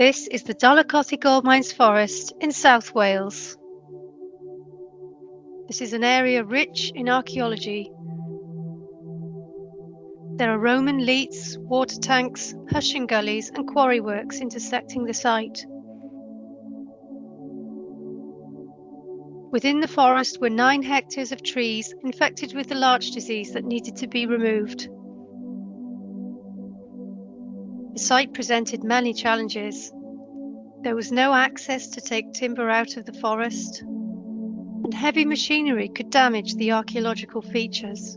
This is the Dolaucothi Gold Mines Forest in South Wales. This is an area rich in archaeology. There are Roman leats, water tanks, hushing gullies and quarry works intersecting the site. Within the forest were nine hectares of trees infected with the larch disease that needed to be removed. The site presented many challenges. There was no access to take timber out of the forest, and heavy machinery could damage the archaeological features.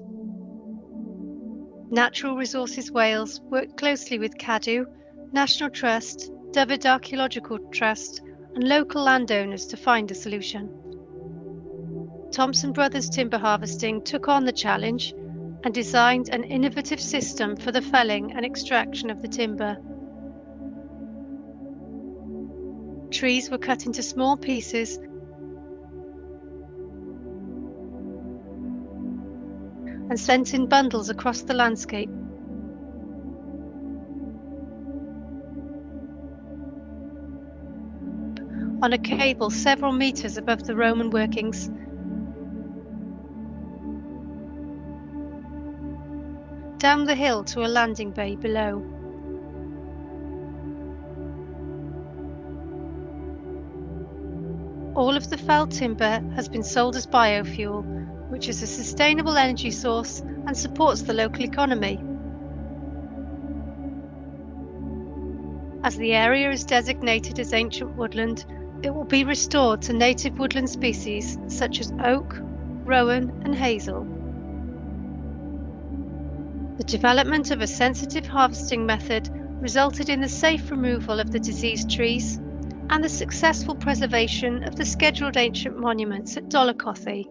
Natural Resources Wales worked closely with Cadw, National Trust, Dyfed Archaeological Trust, and local landowners to find a solution. Thompson Brothers Timber Harvesting took on the challenge and designed an innovative system for the felling and extraction of the timber. Trees were cut into small pieces and sent in bundles across the landscape. On a cable several metres above the Roman workings down the hill to a landing bay below. All of the felled timber has been sold as biofuel, which is a sustainable energy source and supports the local economy. As the area is designated as ancient woodland, it will be restored to native woodland species such as oak, rowan and hazel. The development of a sensitive harvesting method resulted in the safe removal of the diseased trees and the successful preservation of the scheduled ancient monuments at Dolaucothi.